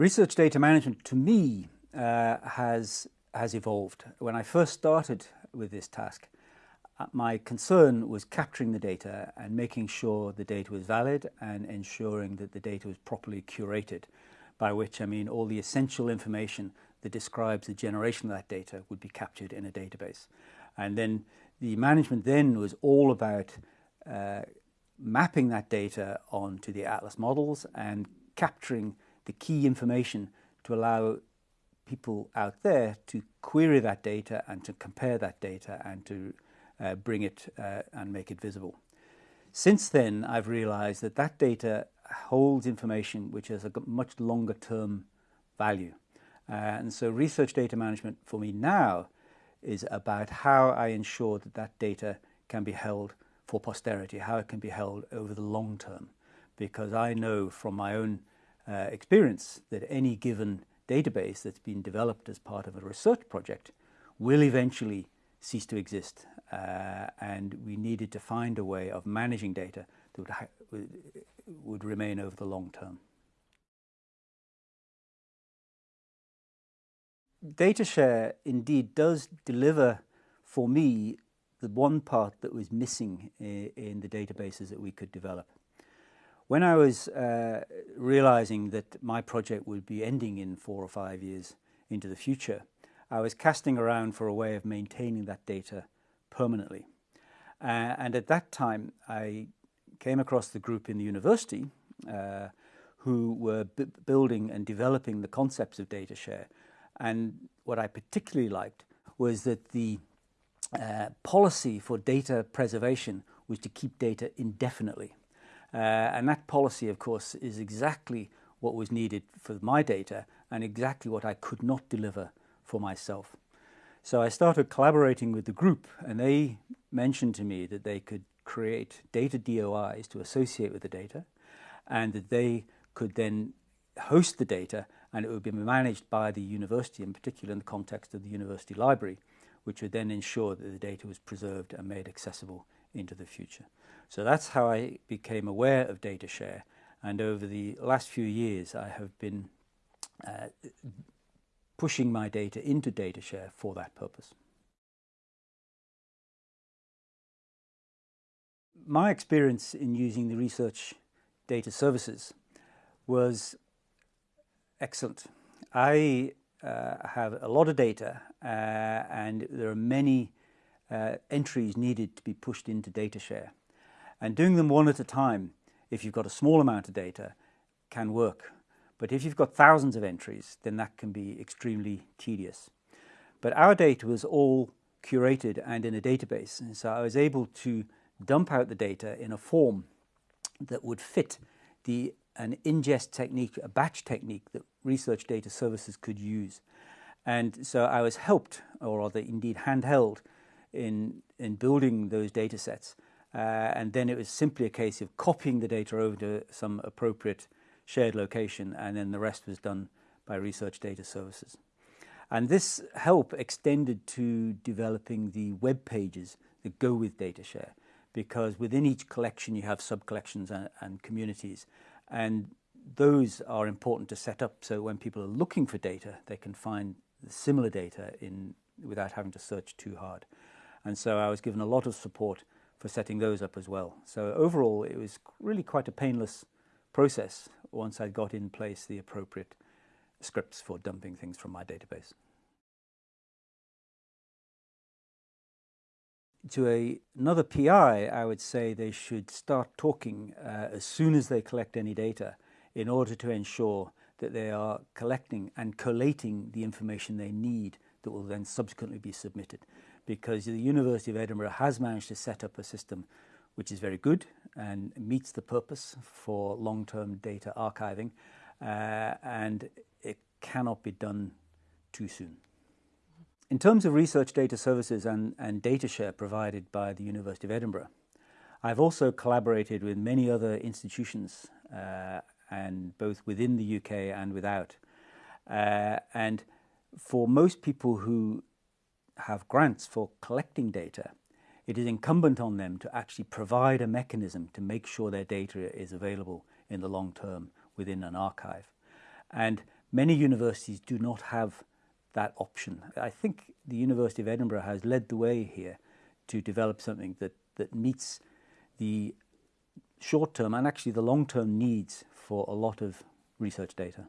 Research data management to me uh, has, has evolved. When I first started with this task, uh, my concern was capturing the data and making sure the data was valid and ensuring that the data was properly curated, by which I mean all the essential information that describes the generation of that data would be captured in a database. And then the management then was all about uh, mapping that data onto the Atlas models and capturing the key information to allow people out there to query that data and to compare that data and to uh, bring it uh, and make it visible. Since then, I've realized that that data holds information which has a much longer term value. Uh, and so research data management for me now is about how I ensure that that data can be held for posterity, how it can be held over the long term. Because I know from my own uh, experience that any given database that's been developed as part of a research project will eventually cease to exist. Uh, and we needed to find a way of managing data that would, would remain over the long term. Data share indeed does deliver for me the one part that was missing in, in the databases that we could develop. When I was uh, realizing that my project would be ending in four or five years into the future, I was casting around for a way of maintaining that data permanently. Uh, and at that time, I came across the group in the university uh, who were building and developing the concepts of data share. And what I particularly liked was that the uh, policy for data preservation was to keep data indefinitely. Uh, and that policy, of course, is exactly what was needed for my data and exactly what I could not deliver for myself. So I started collaborating with the group and they mentioned to me that they could create data DOIs to associate with the data and that they could then host the data and it would be managed by the university, in particular in the context of the university library, which would then ensure that the data was preserved and made accessible into the future. So that's how I became aware of data share. And over the last few years, I have been uh, pushing my data into data share for that purpose. My experience in using the research data services was excellent. I uh, have a lot of data uh, and there are many uh, entries needed to be pushed into data share. And doing them one at a time, if you've got a small amount of data, can work. But if you've got thousands of entries, then that can be extremely tedious. But our data was all curated and in a database. And so I was able to dump out the data in a form that would fit the an ingest technique, a batch technique that research data services could use. And so I was helped, or rather indeed handheld, in, in building those data sets uh, and then it was simply a case of copying the data over to some appropriate shared location, and then the rest was done by research data services. And this help extended to developing the web pages that go with data share, because within each collection you have sub-collections and, and communities, and those are important to set up so when people are looking for data, they can find similar data in without having to search too hard. And so I was given a lot of support for setting those up as well. So overall, it was really quite a painless process once I got in place the appropriate scripts for dumping things from my database. To a, another PI, I would say they should start talking uh, as soon as they collect any data in order to ensure that they are collecting and collating the information they need that will then subsequently be submitted because the University of Edinburgh has managed to set up a system which is very good and meets the purpose for long-term data archiving uh, and it cannot be done too soon. In terms of research data services and, and data share provided by the University of Edinburgh, I've also collaborated with many other institutions uh, and both within the UK and without. Uh, and for most people who have grants for collecting data, it is incumbent on them to actually provide a mechanism to make sure their data is available in the long term within an archive. And Many universities do not have that option. I think the University of Edinburgh has led the way here to develop something that, that meets the short term and actually the long term needs for a lot of research data.